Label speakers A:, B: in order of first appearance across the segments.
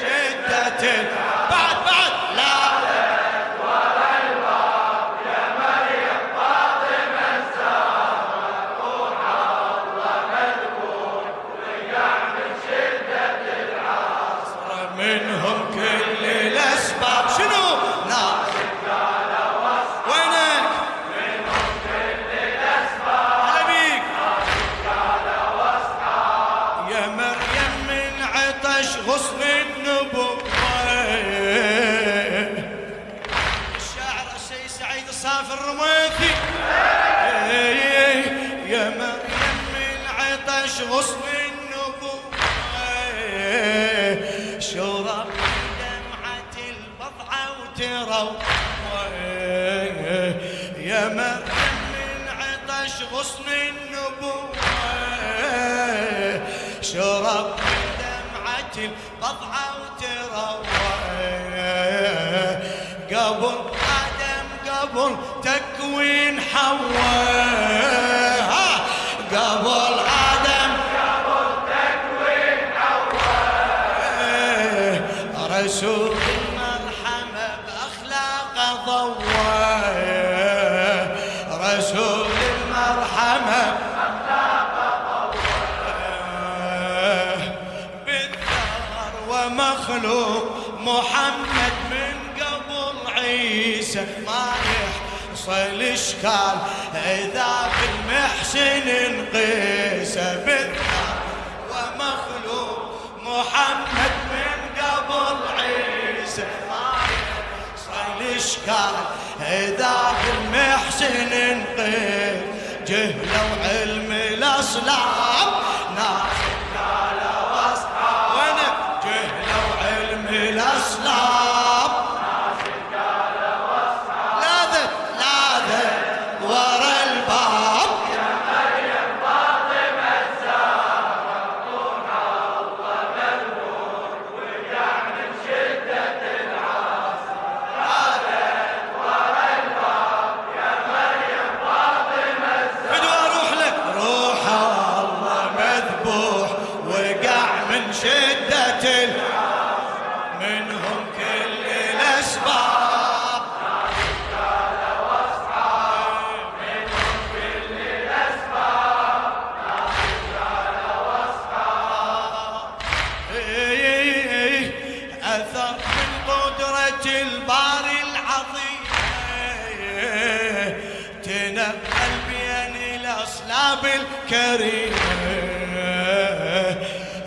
A: شدة وتروى يا مريم من عطش غصن النبوة. شرب دمعة البضعة وتروى قبل آدم قبل تكوين حواء ومخلوق محمد من قبل عيسى. ما يحصل اشكال إذا بالمحسن نقيس بالثار ومخلوق محمد من قبل عيسى. ما يحصل اشكال إذا بالمحسن نقيس جهله وعلم الاصلاب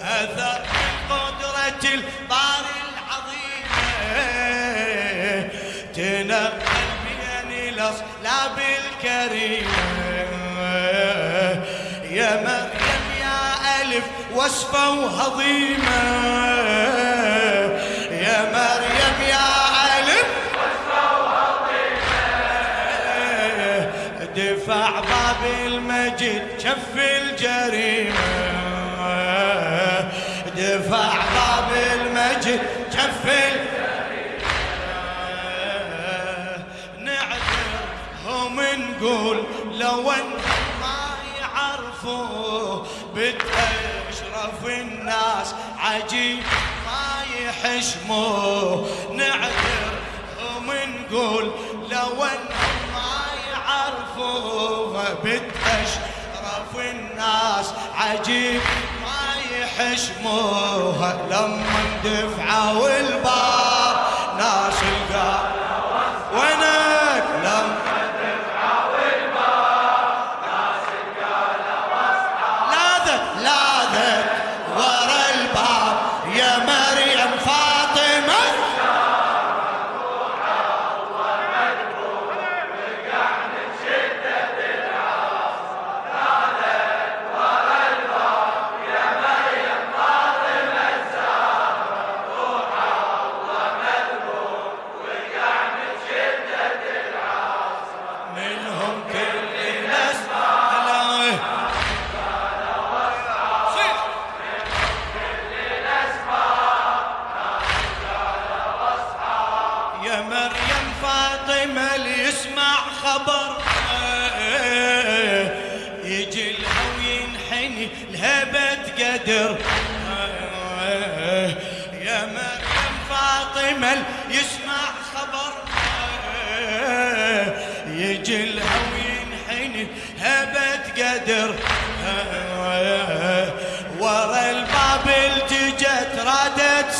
A: أثر من قدرة الباري العظيم. تنقل بين الأصلاب الكريمة. يا مريم يا ألف وصفة وهضيمة دفع باب المجد شف الجريمة. دفع باب المجد شف الجريمة. نعذر هم نقول لو أن ما يعرفوا بتأشرف الناس عجيب ما يحشموا. نعذر هم نقول بتأشرف الناس عجيب ما يحشموها لما دفعوا الباب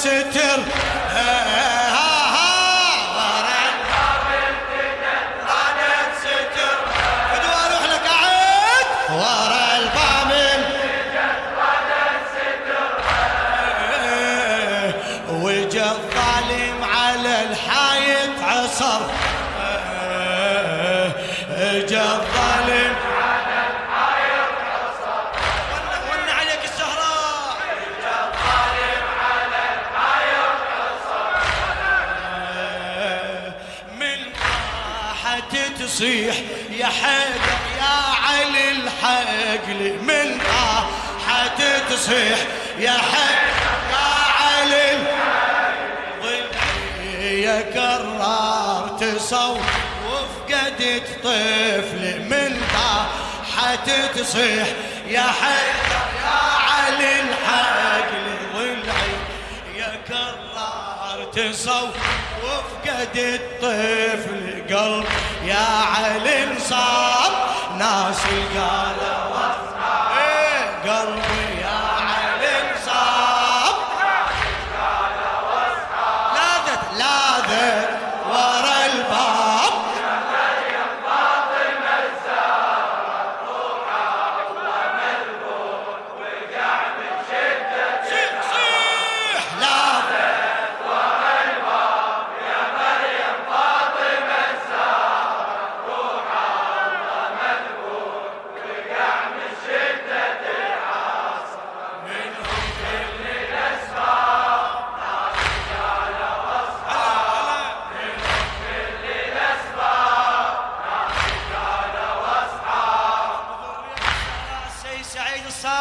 A: ستر. تصيح يا حيدر يا علي الحق من آه حتصيح يا حيدر يا علي ضلعي يا كرار تصوف وفقدت طفل من آه حتصيح يا حيدر يا علي الحق ضلعي يا كرار تصوف وفقدت طفل قلب يا علي انصاب ناس قالوا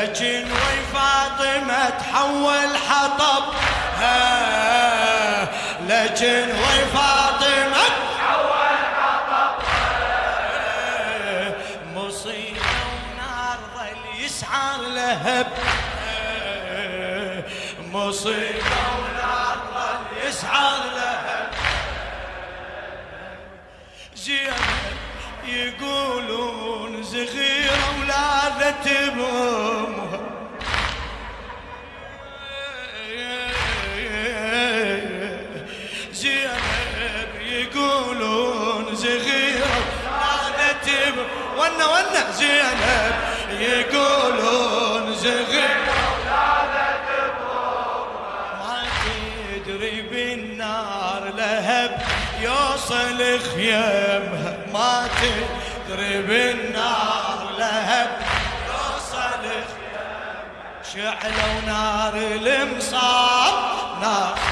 A: لكن وي فاطمة تحول حطب. لكن وي فاطمة
B: حول حطب.
A: مصيبة ونار ظل يسعر لهب. مصيبة ونار ظل يسعر لهب. زينب يقولون زغيرة بأمها زينب يقولون زغيرة ولادت ونا ونا زينب يقولون زغيرة ما تدري بالنار لهب يوصل خيامها ما تدري بالنار لهب شعلوا نار المصاب. نار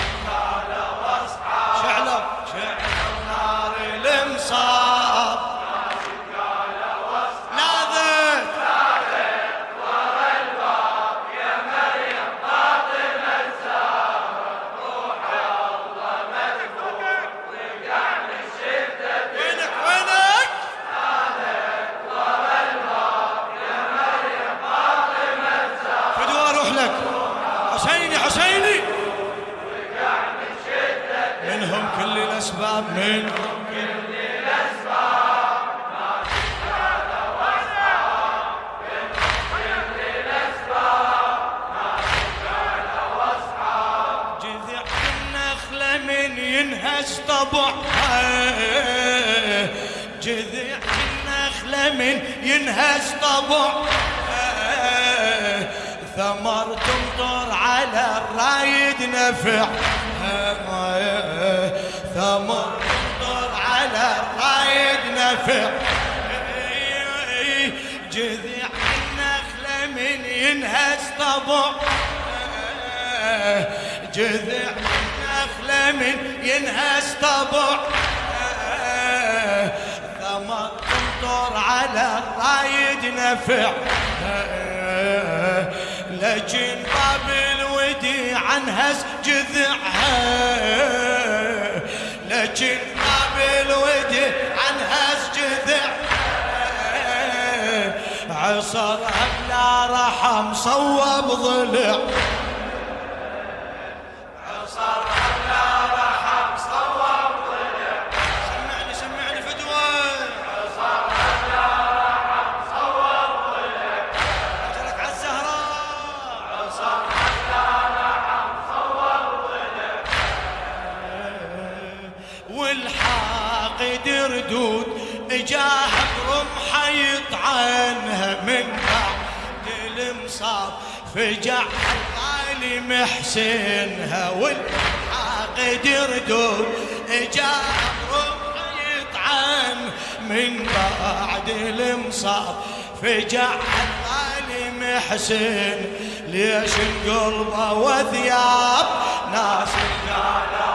A: جذع النخلة من ينهش طبعها. جذع النخلة من ينهش طبعها. ثمر تمطر على الرايد نفع ثمر على الرايد نفع جذع النخلة من ينهز طبع. جذع النخلة من ينهز طبع. ثمر تمطر على الرايد نفع لكن باب الودي عنهز جذعها. لكن باب الودي عنهز جذعها عصرها بلا رحم صوب ضلع. والحاقد ردود إجاه برمحه يطعنها من بعد المصاب فجع الغالي محسنها والحاقد ردود إجاه برمحه يطعن من بعد المصاب فجع الغالي محسن ليش القلب وثياب ناس قالوا